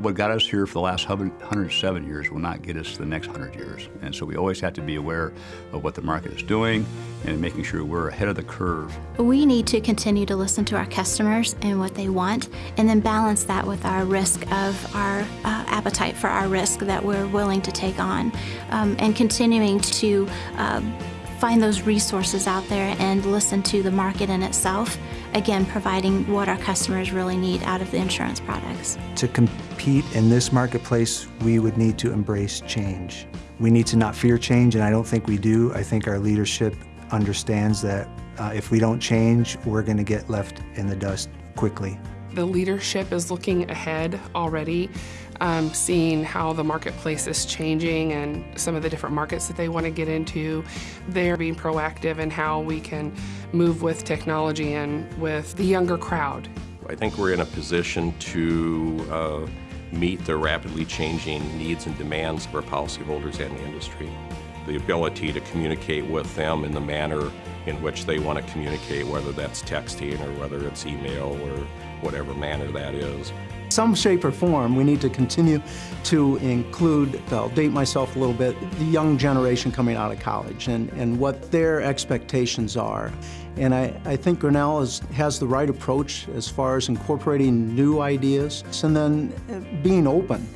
What got us here for the last 107 years will not get us the next 100 years. And so we always have to be aware of what the market is doing and making sure we're ahead of the curve. We need to continue to listen to our customers and what they want, and then balance that with our risk of our uh, appetite for our risk that we're willing to take on, um, and continuing to uh, find those resources out there and listen to the market in itself, again, providing what our customers really need out of the insurance products. To compete in this marketplace, we would need to embrace change. We need to not fear change, and I don't think we do. I think our leadership understands that uh, if we don't change, we're going to get left in the dust quickly. The leadership is looking ahead already, um, seeing how the marketplace is changing and some of the different markets that they want to get into. They're being proactive in how we can move with technology and with the younger crowd. I think we're in a position to uh, meet the rapidly changing needs and demands of our policyholders and the industry. The ability to communicate with them in the manner in which they want to communicate, whether that's texting or whether it's email or whatever manner that is. Some shape or form, we need to continue to include, I'll date myself a little bit, the young generation coming out of college and, and what their expectations are. And I, I think Grinnell is, has the right approach as far as incorporating new ideas and then uh, being open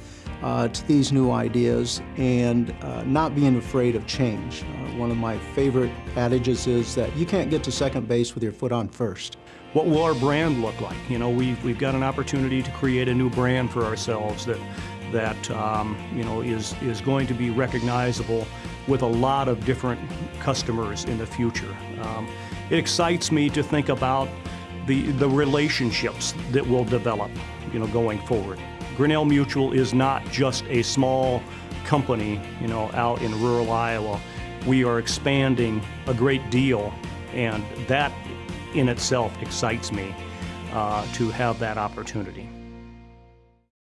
uh, to these new ideas and uh, not being afraid of change. Uh, one of my favorite adages is that you can't get to second base with your foot on first. What will our brand look like? You know, we've, we've got an opportunity to create a new brand for ourselves that, that um, you know, is, is going to be recognizable with a lot of different customers in the future. Um, it excites me to think about the, the relationships that will develop, you know, going forward. Grinnell Mutual is not just a small company, you know, out in rural Iowa. We are expanding a great deal, and that in itself excites me uh, to have that opportunity.